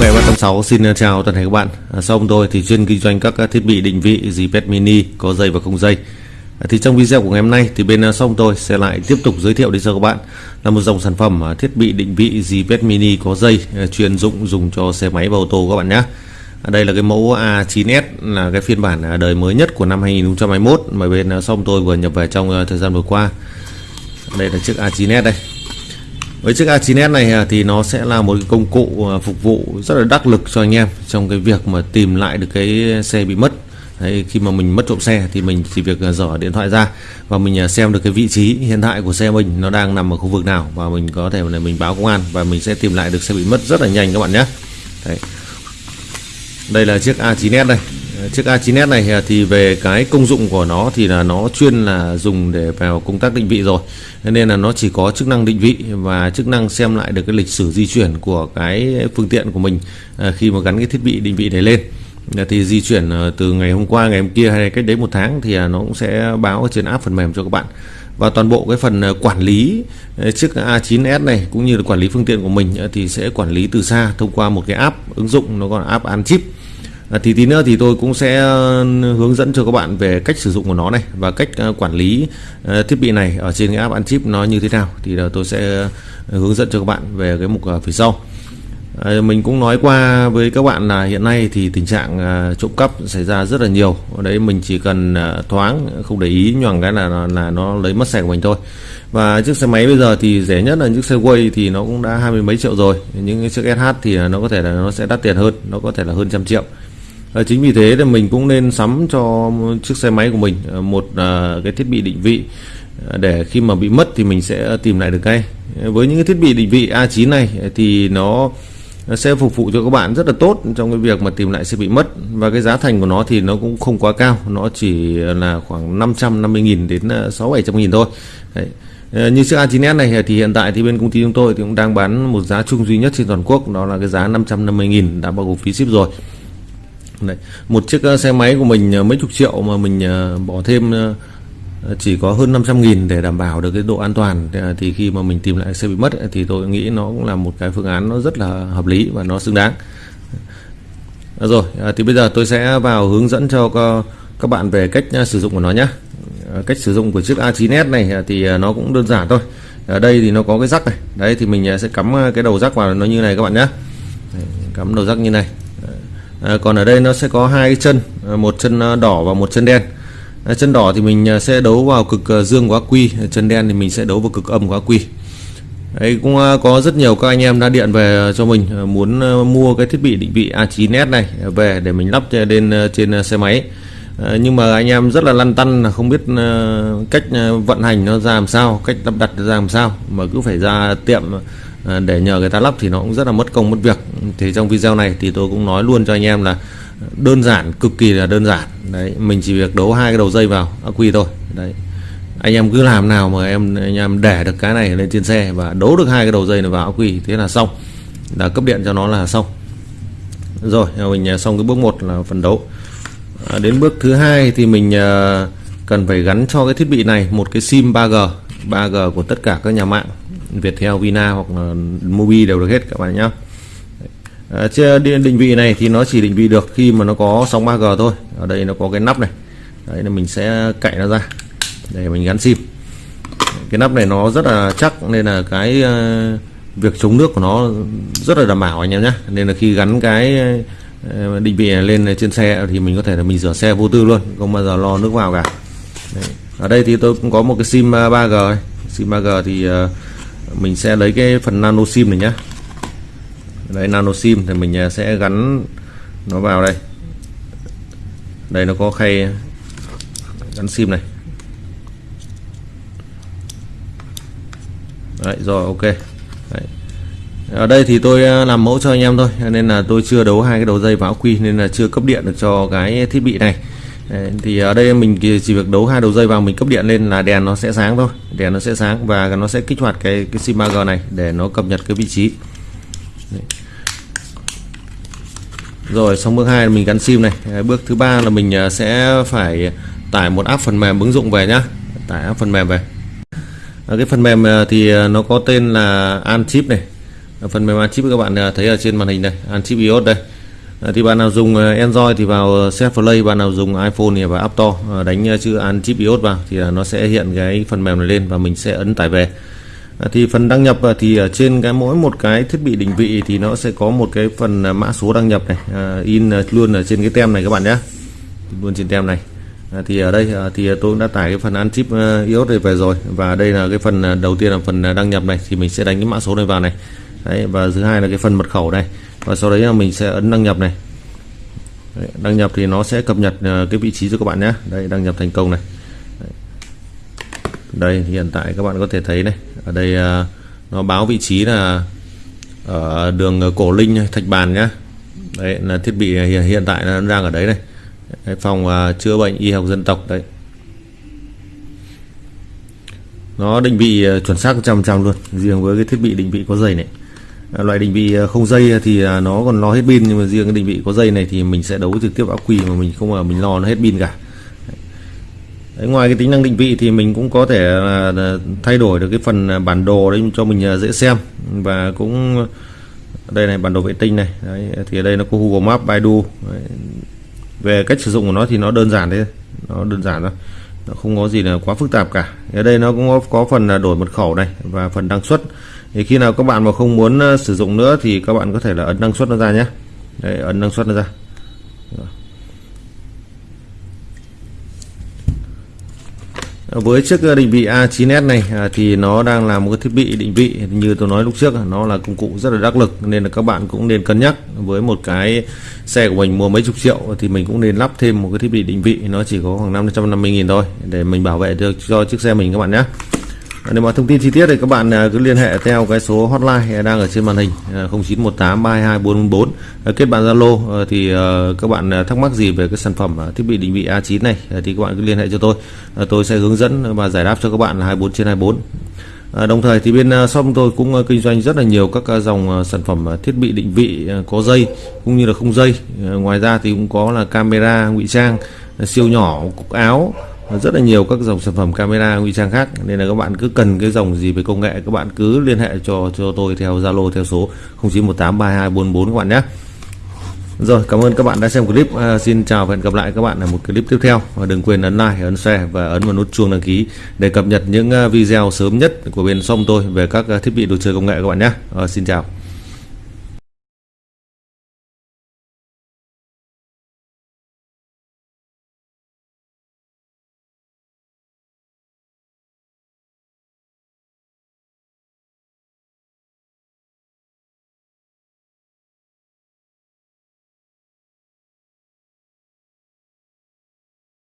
nghệ 386 xin ờ, chào toàn thể các bạn. À, sau tôi thì chuyên kinh doanh các ờ, thiết bị định vị GPS mini có dây và không dây. À, thì trong video của ngày hôm nay thì bên ờ, xong tôi sẽ lại tiếp tục giới thiệu đến cho các bạn là một dòng sản phẩm thiết bị định vị GPS mini có dây à, chuyên dụng dùng cho xe máy và ô tô các bạn nhé. À, đây là cái mẫu A9S là cái phiên bản đời mới nhất của năm 2021 mà bên xong tôi vừa nhập về trong thời gian vừa qua. Đây là chiếc A9S đây với chiếc A9S này à, thì nó sẽ là một cái công cụ à, phục vụ rất là đắc lực cho anh em trong cái việc mà tìm lại được cái xe bị mất. Đấy, khi mà mình mất trộm xe thì mình chỉ việc à, dở điện thoại ra và mình xem được cái vị trí hiện tại của xe mình nó đang nằm ở khu vực nào và mình có thể là mình báo công an và mình sẽ tìm lại được xe bị mất rất là nhanh các bạn nhé. Đấy. đây là chiếc A9S đây chiếc A9S này à, thì về cái công dụng của nó thì là nó chuyên là dùng để vào công tác định vị rồi. Nên là nó chỉ có chức năng định vị và chức năng xem lại được cái lịch sử di chuyển của cái phương tiện của mình à, khi mà gắn cái thiết bị định vị này lên. Thì di chuyển à, từ ngày hôm qua, ngày hôm kia hay cách đấy một tháng thì nó cũng sẽ báo trên app phần mềm cho các bạn. Và toàn bộ cái phần quản lý chiếc A9S này cũng như là quản lý phương tiện của mình thì sẽ quản lý từ xa thông qua một cái app ứng dụng, nó gọi là app an chip À, thì tí nữa thì tôi cũng sẽ ờ, hướng dẫn cho các bạn về cách sử dụng của nó này và cách ờ, quản lý thiết bị này ở trên cái app ăn chip nó như thế nào. Thì tôi sẽ hướng dẫn cho các bạn về cái mục phía sau. Mình cũng nói qua với các bạn là hiện nay thì tình trạng trộm cắp xảy ra rất là nhiều. Ở đấy mình chỉ cần thoáng không để ý nhoằng cái là là nó lấy mất xe của mình thôi. Và chiếc xe máy bây giờ thì rẻ nhất là chiếc xe quay thì nó cũng đã hai mươi mấy triệu rồi. Những chiếc SH thì nó có thể là nó sẽ đắt tiền hơn nó có thể là hơn trăm triệu à, chính vì thế thì mình cũng nên sắm cho chiếc xe máy của mình ờ, một à, cái thiết bị định vị. Để khi mà bị mất thì mình sẽ tìm lại được ngay. Với những cái thiết bị định vị A9 này thì nó sẽ phục vụ cho các bạn rất là tốt trong cái việc mà tìm lại xe bị mất. Và cái giá thành của nó thì nó cũng không quá cao nó chỉ là khoảng 550.000 đến 6 700.000 thôi. Đấy. Như chiếc A9S này thì hiện tại thì bên công ty chúng tôi thì cũng đang bán một giá chung duy nhất trên toàn quốc đó là cái giá 550.000 đã bao gồm phí ship rồi. Đấy. một chiếc ờ, xe máy của mình ờ, mấy chục triệu mà mình ờ, bỏ thêm chỉ có hơn 500 nghìn để đảm bảo được cái độ an toàn. Thì khi mà mình tìm lại xe bị mất thì tôi nghĩ nó cũng là một cái phương án nó rất là hợp lý và nó xứng đáng. Rồi thì bây giờ tôi sẽ vào hướng dẫn cho các bạn về cách sử dụng của nó nhé cách sử dụng của chiếc A9S này thì nó cũng đơn giản thôi. Ở đây thì nó có cái rắc này. Đấy, thì mình sẽ cắm cái đầu rắc vào nó như này các bạn nhé cắm đầu rắc như này à, còn ở đây nó sẽ có hai chân à, một chân à, đỏ và một chân đen. À, chân đỏ thì mình à, sẽ đấu vào cực dương của quy chân đen thì mình sẽ đấu vào cực âm của quy. Đấy cũng có rất nhiều các anh em đã điện về cho mình muốn mua cái thiết bị định vị A9S này về để mình lắp lên trên xe máy. Nhưng mà anh em rất là lăn tăn là không biết cách vận hành nó ra làm sao cách lắp đặt ra làm sao mà cứ phải ra tiệm À, để nhờ người ta lắp thì nó cũng rất là mất công mất việc. Thì trong video này thì tôi cũng nói luôn cho anh em là đơn giản cực kỳ là đơn giản. Đấy mình chỉ việc đấu hai cái đầu dây vào ắc quy thôi. Đấy. Anh em cứ làm nào mà em anh em để được cái này lên trên xe và đấu được hai cái đầu dây này vào ắc quy thế là xong. Là cấp điện cho nó là xong. Rồi mình xong cái bước một là phần đấu. À, đến bước thứ hai thì mình à, cần phải gắn cho cái thiết bị này một cái sim 3G 3G của tất cả các nhà mạng. Viettel, Vina hoặc là Mobi đều được hết các bạn nhé à, trên định vị này thì nó chỉ định vị được khi mà nó có sóng 3G thôi. Ở đây nó có cái nắp này. Đấy là mình sẽ cạy nó ra để mình gắn sim. Cái nắp này nó rất là chắc nên là cái ờ, việc chống nước của nó rất là đảm bảo anh em nhé nên là khi gắn cái ờ, định vị này lên trên xe thì mình có thể là mình rửa xe vô tư luôn không bao giờ lo nước vào cả. Đấy. ở đây thì tôi cũng có một cái sim ờ, 3G sim 3G thì uh, mình sẽ lấy cái phần nano sim này nhá, đây nano sim thì mình à, sẽ gắn nó vào đây. Đây nó có khay gắn sim này. Đấy, rồi ok. Đấy. ở đây thì tôi à, làm mẫu cho anh em thôi nên là tôi chưa đấu hai cái đầu dây vào quy nên là chưa cấp điện được cho cái thiết bị này thì ở đây mình chỉ việc đấu hai đầu dây vào mình cấp điện lên là đèn nó sẽ sáng thôi. Đèn nó sẽ sáng và nó sẽ kích hoạt cái cái sim 3G này để nó cập nhật cái vị trí. Đấy. rồi, xong bước hai mình gắn sim này. Bước thứ ba là mình à, sẽ phải tải một app phần mềm ứng dụng về nhá. Tải app phần mềm về. À, cái phần mềm à, thì nó có tên là An Chip này. Phần mềm an chip các bạn thấy ở trên màn hình đây. An chip iOS đây. Ờ, thì bạn nào dùng ờ, Android thì vào ờ, set play bạn nào dùng iPhone thì vào App Store đánh chữ an chip iOS vào thì nó sẽ hiện cái phần mềm này lên và mình sẽ ấn tải về. Thì phần đăng nhập thì ở trên cái mỗi một cái thiết bị định vị thì nó sẽ có một cái phần mã số đăng nhập này in luôn ở trên cái tem này các bạn nhé. Luôn trên tem này. À, thì ở đây à, thì tôi đã tải cái phần ăn chip iOS này về rồi và đây là cái phần đầu tiên là phần đăng nhập này thì mình sẽ đánh cái mã số này vào này. Đấy và thứ hai là cái phần mật khẩu này và sau đấy là mình sẽ ấn đăng nhập này. Đấy, đăng nhập thì nó sẽ cập nhật ờ, cái vị trí cho các bạn nhé. Đây đăng nhập thành công này. Đấy. đây hiện tại các bạn có thể thấy này. Ở đây ờ, nó báo vị trí là ở đường cổ linh thạch bàn nhá đấy là thiết bị hiện, hiện tại nó đang ở đấy này. Đấy, phòng ờ, chữa bệnh y học dân tộc đấy. Nó định vị chuẩn xác trăm trăm luôn riêng với cái thiết bị định vị có dây này loại định vị à, không dây thì à, nó còn lo hết pin nhưng mà riêng cái định vị có dây này thì mình sẽ đấu trực tiếp ác quy mà mình không mà mình lo nó hết pin cả. Đấy, ngoài cái tính năng định vị thì mình cũng có thể thay đổi được cái phần à, bản đồ đấy cho mình dễ xem. Và cũng đây này bản đồ vệ tinh này đấy, thì ở đây nó có Google Maps Baidu đấy, về cách sử dụng của nó thì nó đơn giản đấy nó đơn giản thôi. Nó không có gì là quá phức tạp cả. Ở đây nó cũng có, có phần đổi mật khẩu này và phần đăng xuất thì khi nào các bạn mà không muốn ờ, sử dụng nữa thì các bạn có thể là ấn năng suất nó ra nhé. Đấy, ấn năng suất nó ra. Với chiếc ờ, định vị A9s này à, thì nó đang là một cái thiết bị định vị như tôi nói lúc trước à, nó là công cụ rất là đắc lực nên là các bạn cũng nên cân nhắc. Với một cái xe của mình mua mấy chục triệu thì mình cũng nên lắp thêm một cái thiết bị định vị nó chỉ có khoảng 550 nghìn thôi để mình bảo vệ được cho chiếc xe mình các bạn nhé nếu mà thông tin chi tiết thì các bạn à, cứ liên hệ theo cái số hotline đang ở trên màn hình 0918 322 444 kết bạn Zalo à, thì à, các bạn thắc mắc gì về cái sản phẩm thiết bị định vị A9 này thì các bạn cứ liên hệ cho tôi. Tôi sẽ hướng dẫn và giải đáp cho các bạn 24 trên 24 À, đồng thời thì bên shop tôi cũng kinh doanh rất là nhiều các dòng sản phẩm thiết bị định vị có dây cũng như là không dây. Ngoài ra thì cũng có là camera ngụy trang siêu nhỏ cục áo rất là nhiều các dòng sản phẩm camera nguy trang khác. Nên là các bạn cứ cần cái dòng gì về công nghệ các bạn cứ liên hệ cho cho tôi theo Zalo theo số 09183244 các bạn nhé. Rồi cảm ơn các bạn đã xem clip. À, xin chào và hẹn gặp lại các bạn ở một clip tiếp theo. Và đừng quên ấn like ấn share và ấn vào nút chuông đăng ký để cập nhật những à, video sớm nhất của bên xong tôi về các à, thiết bị đồ chơi công nghệ các bạn nhé. À, xin chào.